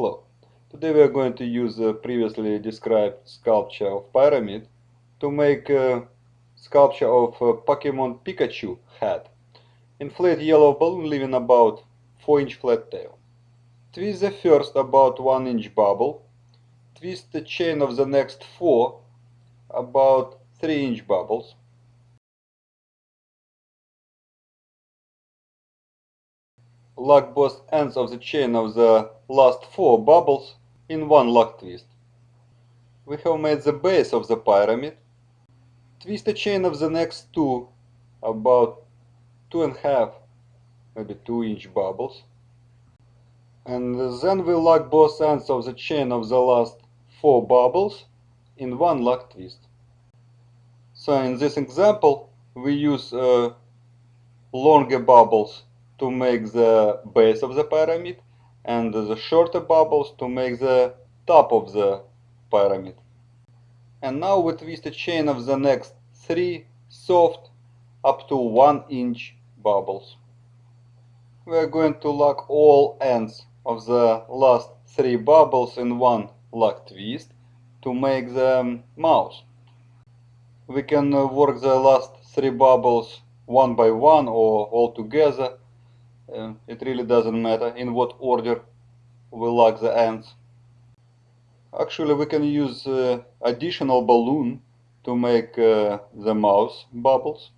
Hello. Today we are going to use the previously described sculpture of pyramid to make a sculpture of a Pokemon Pikachu head. Inflate yellow balloon leaving about 4 inch flat tail. Twist the first about 1 inch bubble. Twist the chain of the next 4 about 3 inch bubbles. Lock both ends of the chain of the last four bubbles in one lock twist. We have made the base of the pyramid. Twist the chain of the next two about two and a half, maybe two inch bubbles. And then we lock both ends of the chain of the last four bubbles in one lock twist. So in this example, we use uh, longer bubbles to make the base of the pyramid and the shorter bubbles to make the top of the pyramid. And now we twist a chain of the next three soft up to 1 inch bubbles. We are going to lock all ends of the last three bubbles in one lock twist to make the mouse. We can work the last three bubbles one by one or all together uh, it really doesn't matter in what order we lock the ends. Actually, we can use uh, additional balloon to make uh, the mouse bubbles.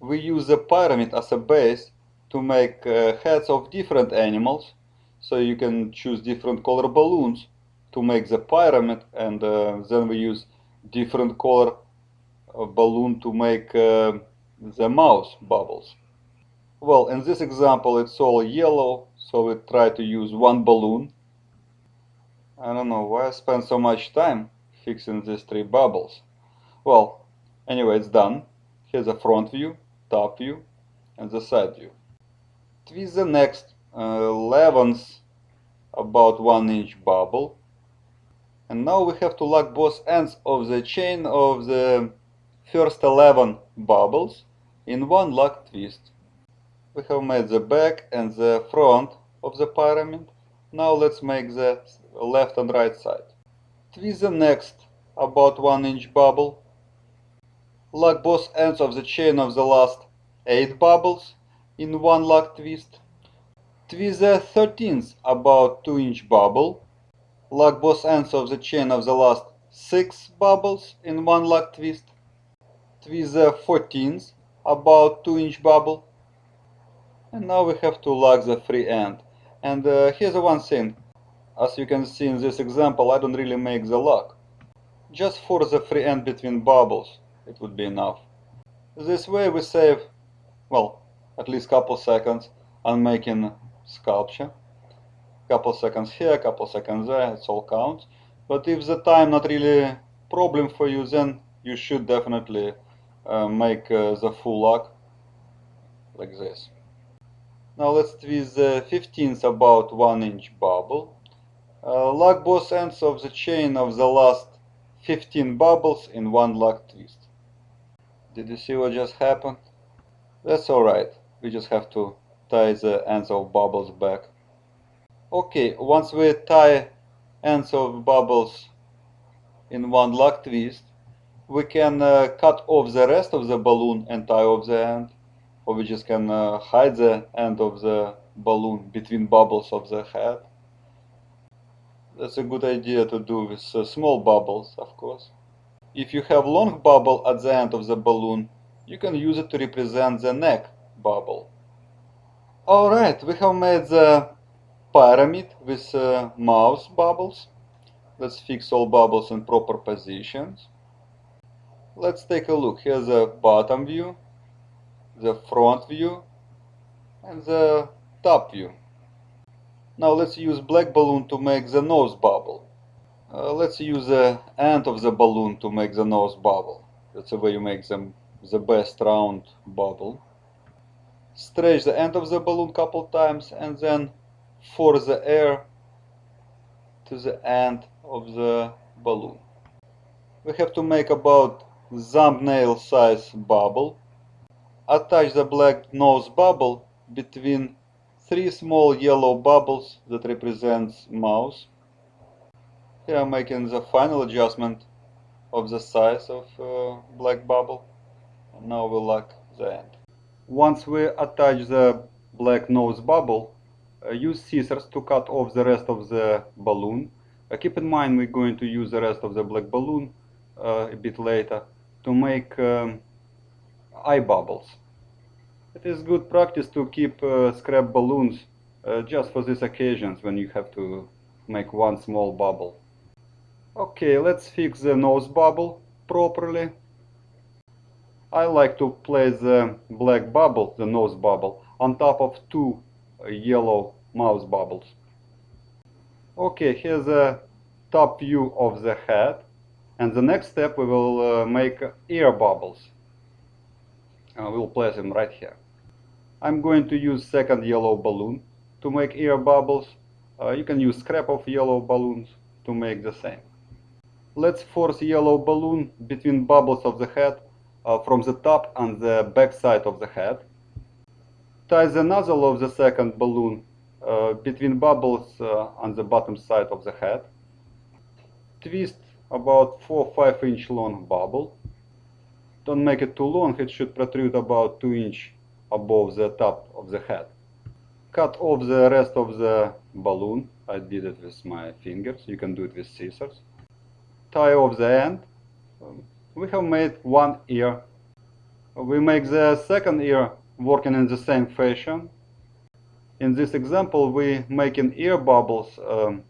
We use the pyramid as a base to make uh, heads of different animals. So you can choose different color balloons to make the pyramid and uh, then we use different color uh, balloon to make the mouse bubbles. Well, in this example it's all yellow, so we try to use one balloon. I don't know why I spent so much time fixing these three bubbles. Well, anyway, it's done. Here's a front view, top view, and the side view. Twist the next uh, 11th about 1 inch bubble. And now we have to lock both ends of the chain of the first 11 bubbles in one lock twist. We have made the back and the front of the pyramid. Now let's make the left and right side. Twist the next about 1 inch bubble. Lock both ends of the chain of the last 8 bubbles in one lock twist. Twist the 13th about 2 inch bubble. Lock both ends of the chain of the last 6 bubbles in one lock twist. Twist the 14th about 2 inch bubble and now we have to lock the free end. And uh, here's the one thing as you can see in this example I don't really make the lock just for the free end between bubbles it would be enough. This way we save well at least couple seconds on making sculpture. Couple seconds here couple seconds there it's all counts. But if the time not really problem for you then you should definitely uh, make uh, the full lock like this now let's twist the 15th about 1 inch bubble. Uh, lock both ends of the chain of the last 15 bubbles in one lock twist. Did you see what just happened? That's alright, we just have to tie the ends of bubbles back. Okay, once we tie ends of bubbles in one lock twist, we can uh, cut off the rest of the balloon and tie off the end or we just can uh, hide the end of the balloon between bubbles of the head. That's a good idea to do with uh, small bubbles, of course. If you have long bubble at the end of the balloon, you can use it to represent the neck bubble. Alright, we have made the pyramid with uh, mouse bubbles. Let's fix all bubbles in proper positions. Let's take a look. Here's the bottom view the front view and the top view. Now let's use black balloon to make the nose bubble. Uh, let's use the end of the balloon to make the nose bubble. That's the way you make them the best round bubble. Stretch the end of the balloon couple times and then force the air to the end of the balloon. We have to make about thumbnail size bubble attach the black nose bubble between three small yellow bubbles that represents mouse. Here I'm making the final adjustment of the size of uh, black bubble. And now we lock the end. Once we attach the black nose bubble, uh, use scissors to cut off the rest of the balloon. Uh, keep in mind we're going to use the rest of the black balloon uh, a bit later to make um, eye bubbles. It is good practice to keep uh, scrap balloons uh, just for these occasions when you have to make one small bubble. Okay, let's fix the nose bubble properly. I like to place the black bubble, the nose bubble, on top of two uh, yellow mouse bubbles. Okay, here's a top view of the head. And the next step we will uh, make ear bubbles. Uh, we'll place them right here. I'm going to use second yellow balloon to make ear bubbles. Uh, you can use scrap of yellow balloons to make the same. Let's force yellow balloon between bubbles of the head uh, from the top and the back side of the head. Tie the nozzle of the second balloon uh, between bubbles uh, on the bottom side of the head. Twist about 4-5 inch long bubble. Don't make it too long, it should protrude about 2 inch above the top of the head. Cut off the rest of the balloon. I did it with my fingers, you can do it with scissors. Tie off the end. We have made one ear. We make the second ear working in the same fashion. In this example, we making ear bubbles um,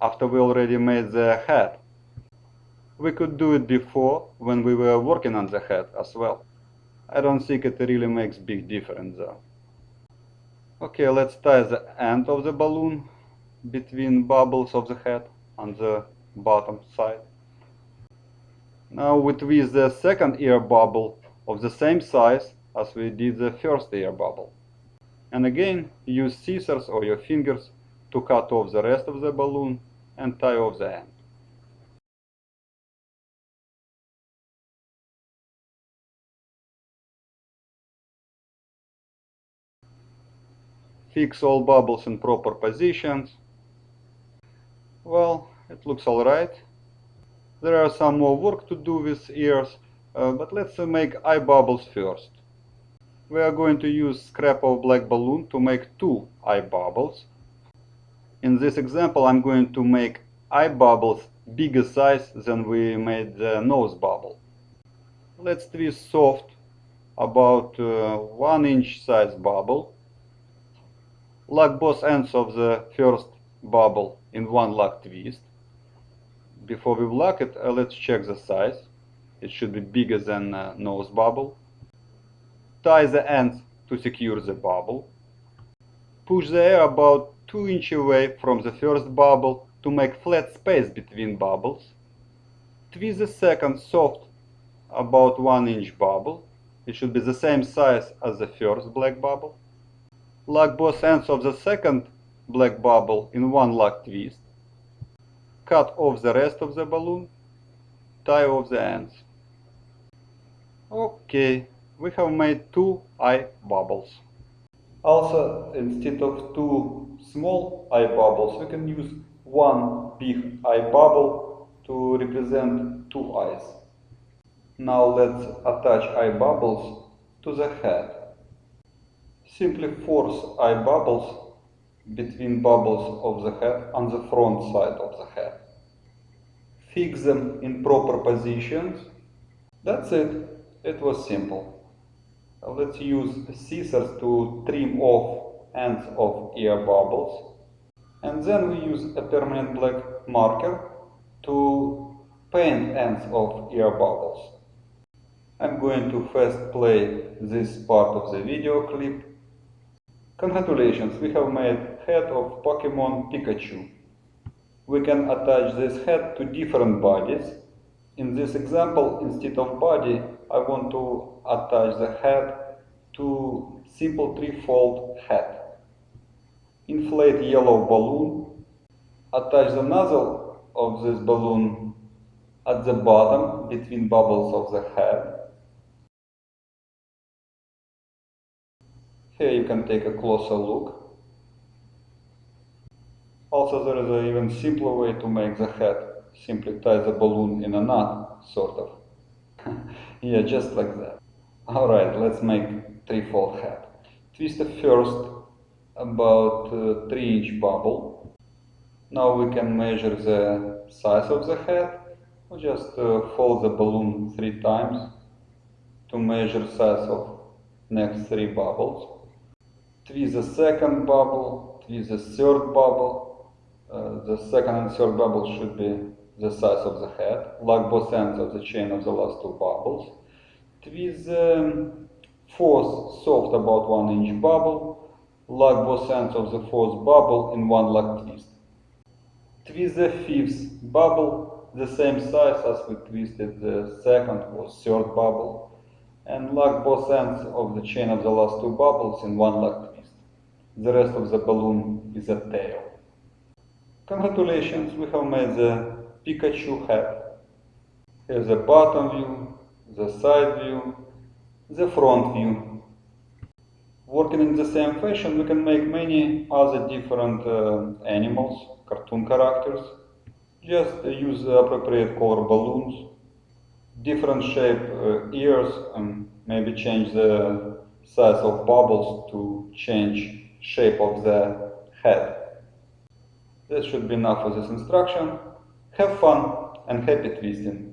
after we already made the head. We could do it before when we were working on the head as well. I don't think it really makes big difference though. Okay, let's tie the end of the balloon between bubbles of the head on the bottom side. Now we twist the second ear bubble of the same size as we did the first ear bubble. And again, use scissors or your fingers to cut off the rest of the balloon and tie off the end. Fix all bubbles in proper positions. Well, it looks alright. There are some more work to do with ears, uh, but let's uh, make eye bubbles first. We are going to use scrap of black balloon to make two eye bubbles. In this example I'm going to make eye bubbles bigger size than we made the nose bubble. Let's twist soft about uh, 1 inch size bubble lock both ends of the first bubble in one lock twist. Before we lock it, uh, let's check the size. It should be bigger than uh, nose bubble. Tie the ends to secure the bubble. Push the air about 2 inch away from the first bubble to make flat space between bubbles. Twist the second soft about 1 inch bubble. It should be the same size as the first black bubble lock both ends of the second black bubble in one lock twist, cut off the rest of the balloon, tie off the ends. Okay, we have made two eye bubbles. Also, instead of two small eye bubbles, we can use one big eye bubble to represent two eyes. Now let's attach eye bubbles to the head. Simply force eye bubbles between bubbles of the head on the front side of the head. Fix them in proper positions. That's it. It was simple. Let's use scissors to trim off ends of ear bubbles. And then we use a permanent black marker to paint ends of ear bubbles. I'm going to first play this part of the video clip Congratulations, we have made head of Pokemon Pikachu. We can attach this head to different bodies. In this example, instead of body, I want to attach the head to simple three-fold head. Inflate yellow balloon. Attach the nozzle of this balloon at the bottom between bubbles of the head Here you can take a closer look. Also there is an even simpler way to make the head. Simply tie the balloon in a knot, sort of. yeah, just like that. Alright, let's make three-fold head. Twist the first about uh, 3 inch bubble. Now we can measure the size of the head. We just uh, fold the balloon three times to measure size of next three bubbles. Twist the second bubble, twist the third bubble. Uh, the second and third bubble should be the size of the head. Lock both ends of the chain of the last two bubbles. Twist the um, fourth soft about 1 inch bubble. Lock both ends of the fourth bubble in one lock twist. Twist the fifth bubble the same size as we twisted the second or third bubble and lock both ends of the chain of the last two bubbles in one lock twist. The rest of the balloon is a tail. Congratulations, we have made the Pikachu head. Here's the bottom view, the side view, the front view. Working in the same fashion, we can make many other different uh, animals, cartoon characters. Just uh, use the appropriate color balloons, different shape uh, ears, and maybe change the size of bubbles to change shape of the head. This should be enough for this instruction. Have fun and happy twisting!